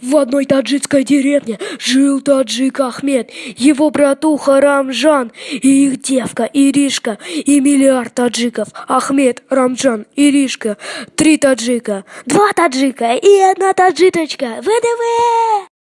В одной таджикской деревне жил таджик Ахмед, его братуха Рамжан и их девка Иришка и миллиард таджиков. Ахмед, Рамжан, Иришка, три таджика, два таджика и одна таджиточка. ВДВ!